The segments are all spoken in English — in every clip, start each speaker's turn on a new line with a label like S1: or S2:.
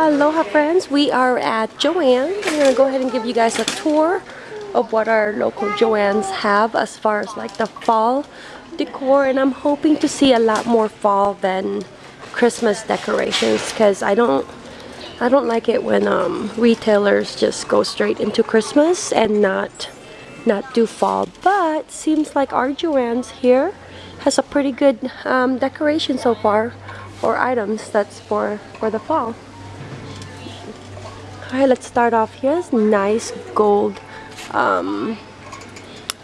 S1: Aloha friends, we are at Joann. I'm going to go ahead and give you guys a tour of what our local Joann's have as far as like the fall decor and I'm hoping to see a lot more fall than Christmas decorations because I don't I don't like it when um, retailers just go straight into Christmas and not not do fall. But seems like our Joann's here has a pretty good um, decoration so far or items that's for for the fall Alright, let's start off here. This nice gold um,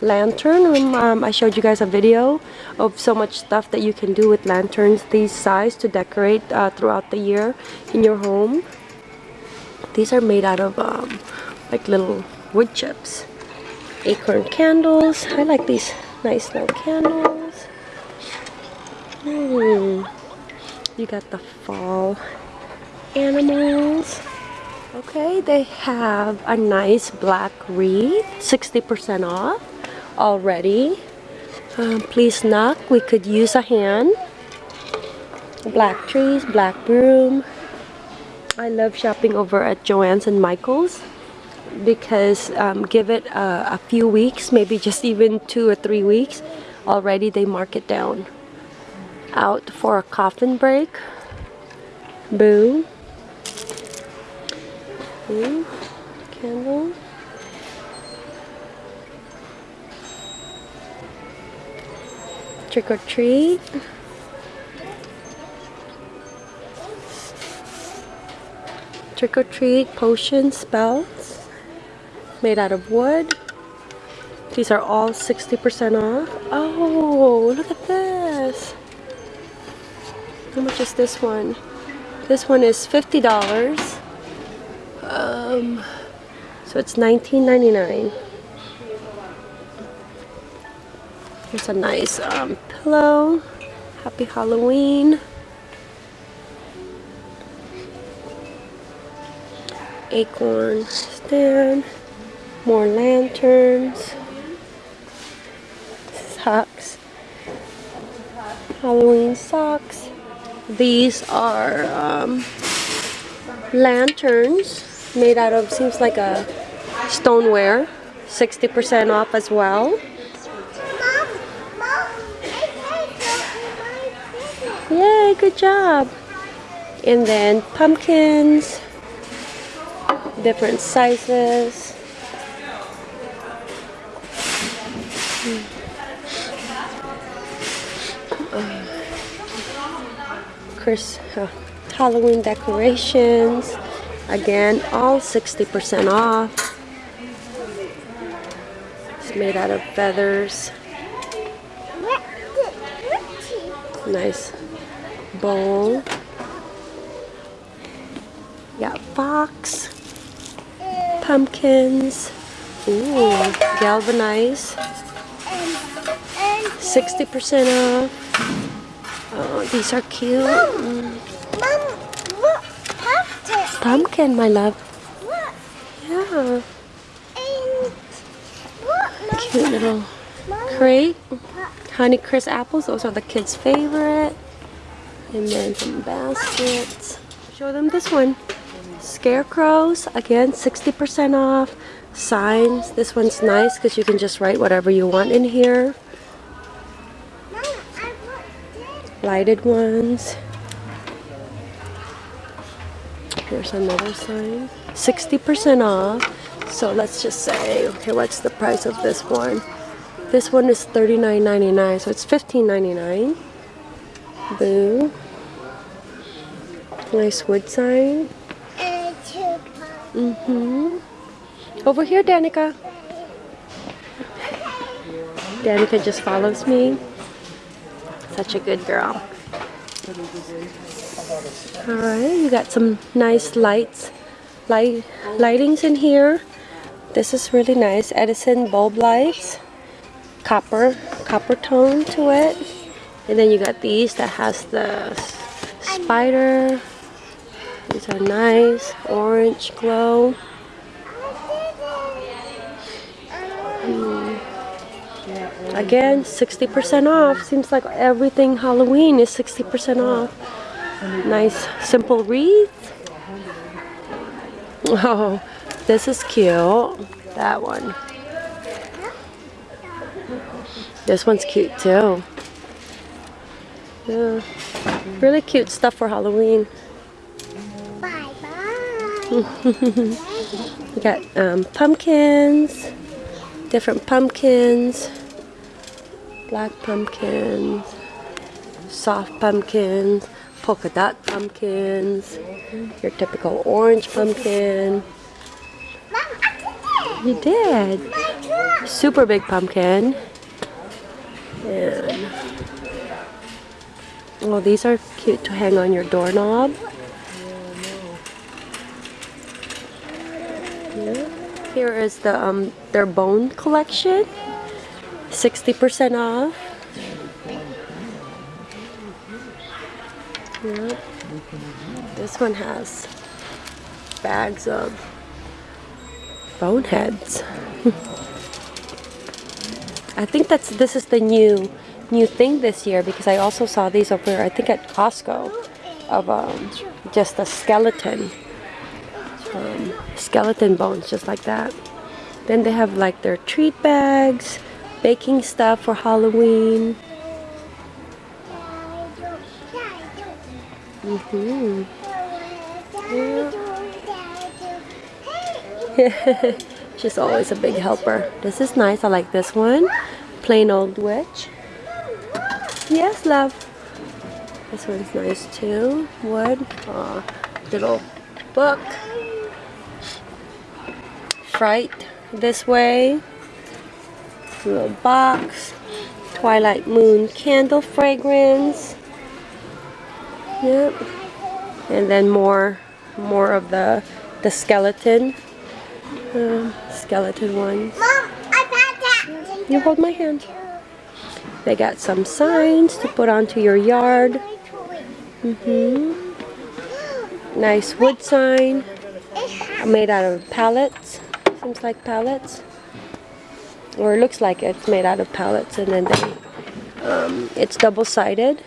S1: lantern. Um, um, I showed you guys a video of so much stuff that you can do with lanterns these size to decorate uh, throughout the year in your home. These are made out of um, like little wood chips. Acorn candles. I like these nice little candles. Hmm. You got the fall animals. Okay, they have a nice black wreath, 60% off already. Um, please knock, we could use a hand. Black trees, black broom. I love shopping over at Joann's and Michael's because um, give it a, a few weeks, maybe just even two or three weeks, already they mark it down. Out for a coffin break. Boo. Ooh, candle. Trick or treat. Trick or treat potion spells made out of wood. These are all 60% off. Oh, look at this. How much is this one? This one is $50. Um, so it's $19.99. Here's a nice um, pillow. Happy Halloween. Acorn stand. More lanterns. Socks. Halloween socks. These are um, lanterns made out of seems like a stoneware 60% off as well. Yay good job. And then pumpkins different sizes. Chris uh, Halloween decorations Again, all 60% off. It's made out of feathers. Nice bowl. Got fox, pumpkins, ooh, galvanized, 60% off. Oh, these are cute. Mm pumpkin, my love. Yeah. Cute little crate. Honey Crisp apples. Those are the kids' favorite. And then some baskets. Show them this one. Scarecrows. Again, 60% off. Signs. This one's nice because you can just write whatever you want in here. Lighted ones. Here's another sign. 60% off. So let's just say, okay, what's the price of this one? This one is $39.99, so it's $15.99. Boo. Nice wood sign. Mm-hmm. Over here, Danica. Danica just follows me. Such a good girl. Alright, you got some nice lights, light lightings in here. This is really nice. Edison bulb lights, copper, copper tone to it. And then you got these that has the spider. These are nice, orange glow. Hmm. Again, 60% off. Seems like everything Halloween is 60% off. Nice simple wreath. Oh, this is cute. That one. This one's cute too. Yeah. Really cute stuff for Halloween.
S2: Bye bye.
S1: We got um, pumpkins, different pumpkins, black pumpkins, soft pumpkins, polka dot pumpkins, your typical orange pumpkin. You did. Super big pumpkin. And well, these are cute to hang on your doorknob. Here is the um their bone collection. 60% off. Yeah. This one has bags of boneheads. I think that's this is the new new thing this year because I also saw these over I think at Costco of um, just a skeleton um, skeleton bones just like that. Then they have like their treat bags, baking stuff for Halloween. Hmm She's always a big helper. This is nice. I like this one. Plain old witch. Yes, love. This one's nice too. Wood. Aw, little book. Fright this way. Little box. Twilight Moon candle fragrance. Yep. And then more more of the the skeleton um, skeleton ones.
S2: Mom, I've had that.
S1: You hold my hand. They got some signs to put onto your yard. hmm Nice wood sign made out of pallets. Seems like pallets. Or it looks like it's made out of pallets and then they, um, it's double-sided.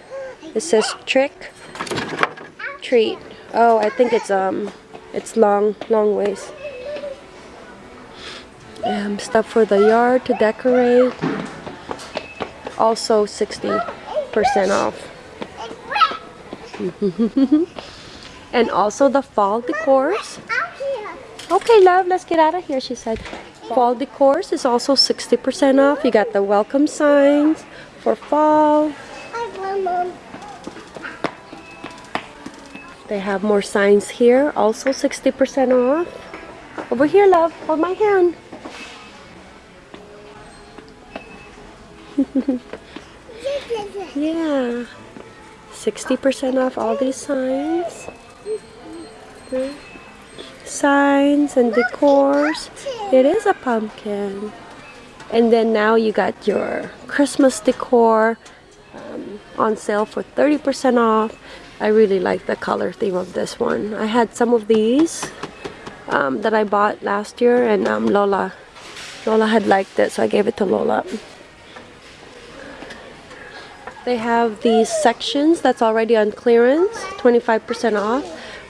S1: It says trick, treat. Oh, I think it's um, it's long, long ways. Um, stuff for the yard to decorate. Also 60% off. and also the fall decors. Okay, love, let's get out of here, she said. Fall decors is also 60% off. You got the welcome signs for fall.
S2: Mom.
S1: They have more signs here, also 60% off. Over here, love, hold my hand. Yeah. 60% off all these signs. Signs and decors. It is a pumpkin. And then now you got your Christmas decor um, on sale for 30% off. I really like the color theme of this one. I had some of these um, that I bought last year and um, Lola Lola had liked it so I gave it to Lola. They have these sections that's already on clearance, 25% off,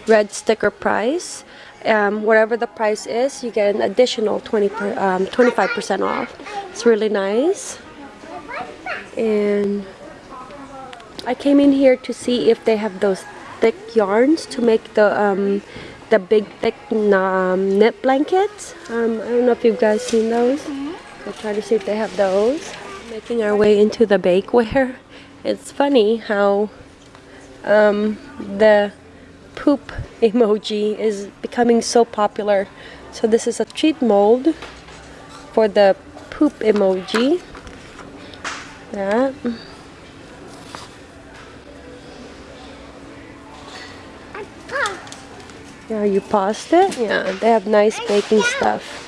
S1: red sticker price. Um, whatever the price is, you get an additional 20 per, um, 25% off. It's really nice. And I came in here to see if they have those thick yarns to make the um, the big thick um, knit blankets. Um, I don't know if you guys seen those. I'll try to see if they have those. Making our way into the bakeware. It's funny how um, the poop emoji is becoming so popular. So this is a cheat mold for the poop emoji. That.
S2: I pop.
S1: Yeah, you paused it? Yeah, they have nice baking stuff.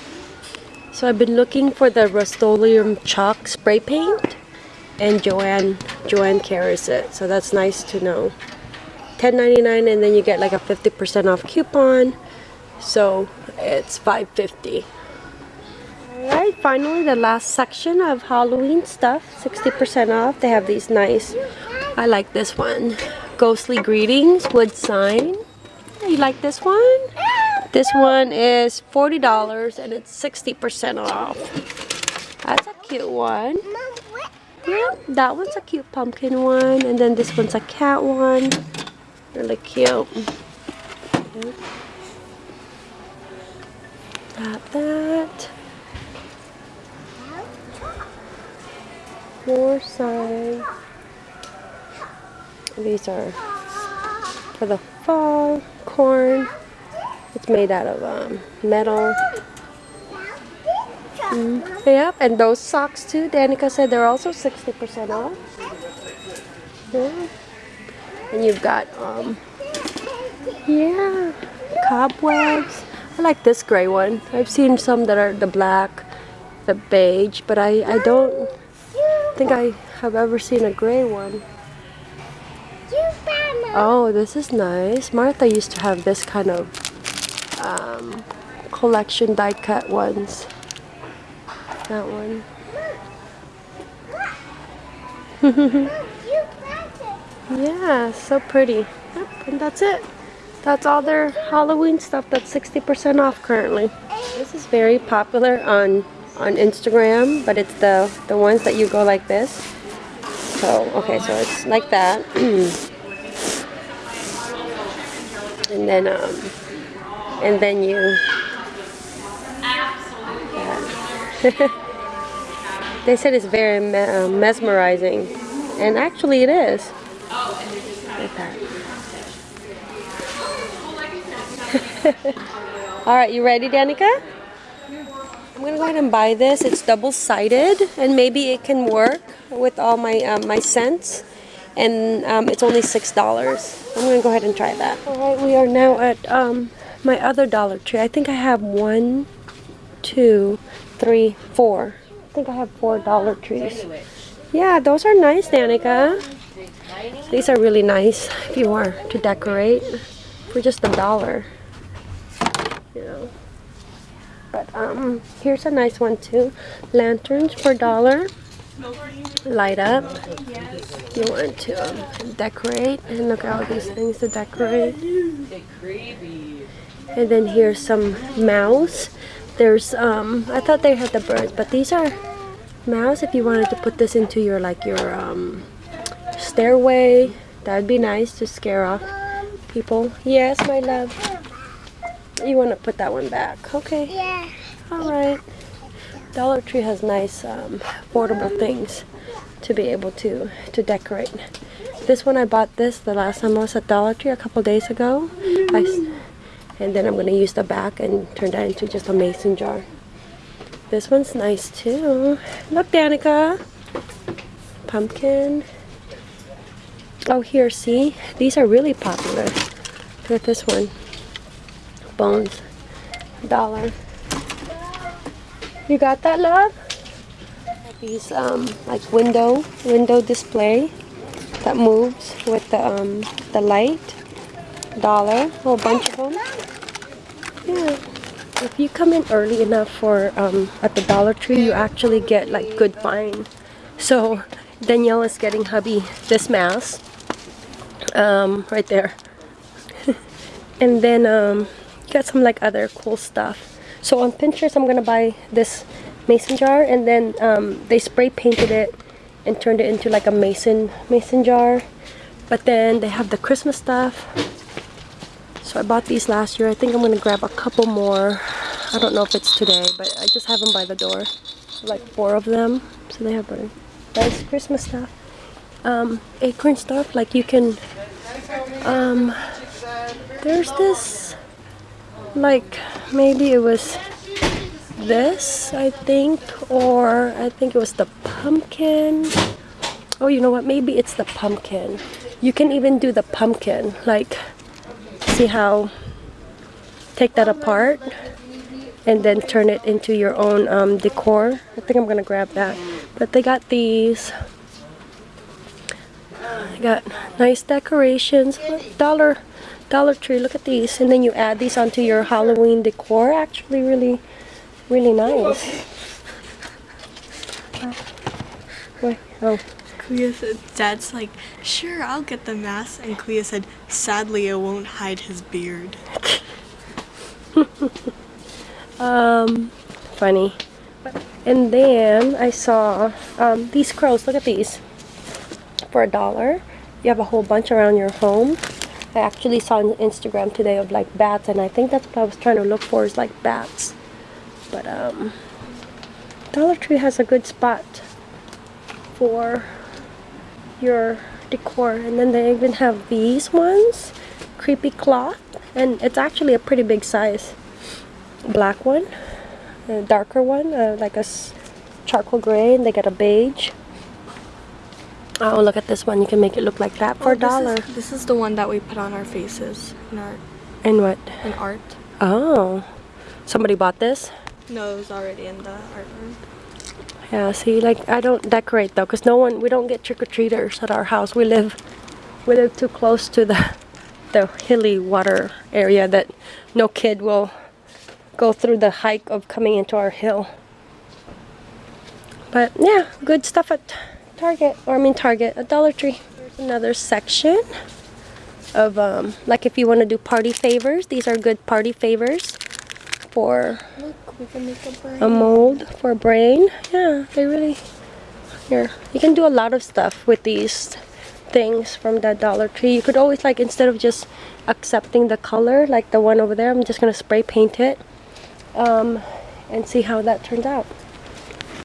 S1: So I've been looking for the Rust-Oleum chalk spray paint and Joann Joann carries it. So that's nice to know. $10.99 and then you get like a 50% off coupon. So it's $5.50. Alright, finally the last section of Halloween stuff. 60% off. They have these nice, I like this one. Ghostly Greetings wood sign. You like this one? This one is $40 and it's 60% off. That's a cute one. Yeah, that one's a cute pumpkin one. And then this one's a cat one. Really cute. Got that. More signs. These are for the fall corn. It's made out of um, metal. Mm, Yep, and those socks too. Danica said they're also 60% off. Yeah. And you've got, um, yeah, cobwebs. I like this gray one. I've seen some that are the black, the beige, but I, I don't think I have ever seen a gray one. Oh, this is nice. Martha used to have this kind of um, collection die cut ones. That one. Yeah, so pretty. Yep, and that's it. That's all their Halloween stuff that's 60% off currently. This is very popular on on Instagram, but it's the the ones that you go like this. So, okay, so it's like that. and then um and then you. They said it's very me uh, mesmerizing and actually it is. All right you ready danica? I'm gonna go ahead and buy this. It's double-sided and maybe it can work with all my um, my scents and um, it's only six dollars. I'm gonna go ahead and try that. All right we are now at um, my other dollar tree. I think i have one two three four. I think i have four dollar trees. Yeah those are nice danica. These are really nice if you are to decorate for just a dollar you know. But um here's a nice one too. Lanterns for dollar light up. You want to um, decorate and look at all these things to decorate. And then here's some mouse. There's um i thought they had the birds but these are mouse. If you wanted to put this into your like your um stairway that'd be nice to scare off people. Yes my love. You want to put that one back. Okay.
S2: Yeah.
S1: all right dollar tree has nice um, affordable things to be able to to decorate. This one i bought this the last time i was at dollar tree a couple days ago. I and then i'm going to use the back and turn that into just a mason jar. This one's nice too. Look danica. Pumpkin. Oh here see? These are really popular look at this one. Bones. Dollar you got that, love? These um like window window display that moves with the um the light. Dollar, a whole bunch of them. Yeah. If you come in early enough for um at the Dollar Tree, you actually get like good find. So Danielle is getting hubby this mask. Um, right there. and then um got some like other cool stuff. So on Pinterest, I'm gonna buy this mason jar, and then um, they spray painted it and turned it into like a mason mason jar. But then they have the Christmas stuff. So I bought these last year. I think I'm gonna grab a couple more. I don't know if it's today, but I just have them by the door, like four of them. So they have a nice Christmas stuff. Um, acorn stuff, like you can. Um, there's this like maybe it was this I think or I think it was the pumpkin. Oh you know what? Maybe it's the pumpkin. You can even do the pumpkin like see how take that apart and then turn it into your own um, decor. I think I'm gonna grab that. But they got these they got nice decorations. Dollar Dollar Tree. Look at these. And then you add these onto your Halloween decor. Actually, really, really nice. Oh.
S3: Clea said, Dad's like, sure, I'll get the mask. And Clea said, sadly, it won't hide his beard.
S1: um, funny. And then I saw um, these crows. Look at these. For a dollar, you have a whole bunch around your home. I actually saw on Instagram today of like bats, and I think that's what I was trying to look for is like bats. But um, Dollar Tree has a good spot for your decor. And then they even have these ones, creepy cloth, and it's actually a pretty big size. Black one, a darker one, uh, like a charcoal gray, and they got a beige. Oh, look at this one. You can make it look like that for
S3: Oh,
S1: a dollar.
S3: This is, this is the one that we put on our faces in art.
S1: In what?
S3: in art.
S1: Oh, somebody bought this?
S3: No, it was already in the art room.
S1: Yeah, see, like I don't decorate though, cause no one, we don't get trick or treaters at our house. We live, we live too close to the, the hilly water area that no kid will go through the hike of coming into our hill. But yeah, good stuff at Target, or I mean Target, a Dollar Tree. There's another section of um, like if you want to do party favors. These are good party favors for
S3: Look, we can make a
S1: a mold for a brain. Yeah, they really. Here, you can do a lot of stuff with these things from that Dollar Tree. You could always like instead of just accepting the color like the one over there, I'm just gonna spray paint it, um, and see how that turns out.